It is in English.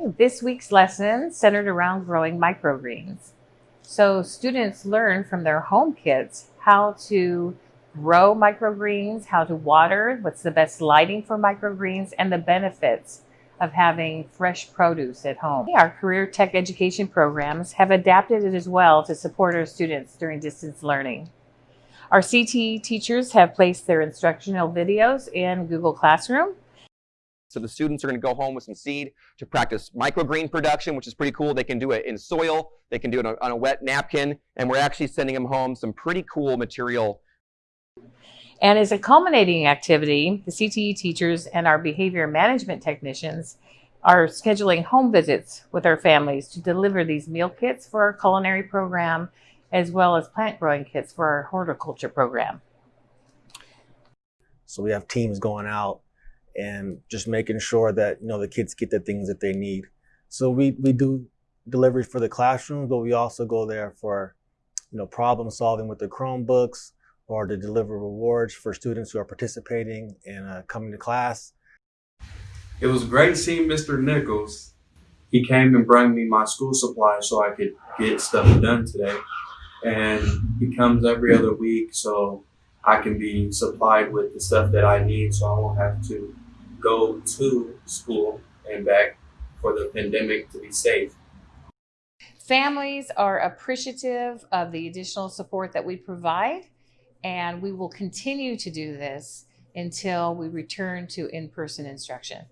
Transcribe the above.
This week's lesson centered around growing microgreens. So students learn from their home kits how to grow microgreens, how to water, what's the best lighting for microgreens, and the benefits of having fresh produce at home. Our career tech education programs have adapted it as well to support our students during distance learning. Our CTE teachers have placed their instructional videos in Google Classroom So the students are going to go home with some seed to practice microgreen production, which is pretty cool. They can do it in soil, they can do it on, on a wet napkin, and we're actually sending them home some pretty cool material. And as a culminating activity, the CTE teachers and our behavior management technicians are scheduling home visits with our families to deliver these meal kits for our culinary program, as well as plant growing kits for our horticulture program. So we have teams going out and just making sure that you know the kids get the things that they need. So we we do delivery for the classrooms, but we also go there for you know problem solving with the Chromebooks or to deliver rewards for students who are participating and uh, coming to class. It was great seeing Mr. Nichols. He came and brought me my school supplies so I could get stuff done today. And he comes every other week so I can be supplied with the stuff that I need so I won't have to go to school and back for the pandemic to be safe. Families are appreciative of the additional support that we provide, and we will continue to do this until we return to in person instruction.